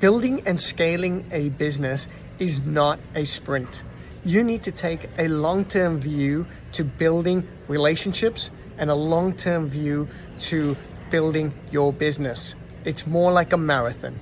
Building and scaling a business is not a sprint. You need to take a long-term view to building relationships and a long-term view to building your business. It's more like a marathon.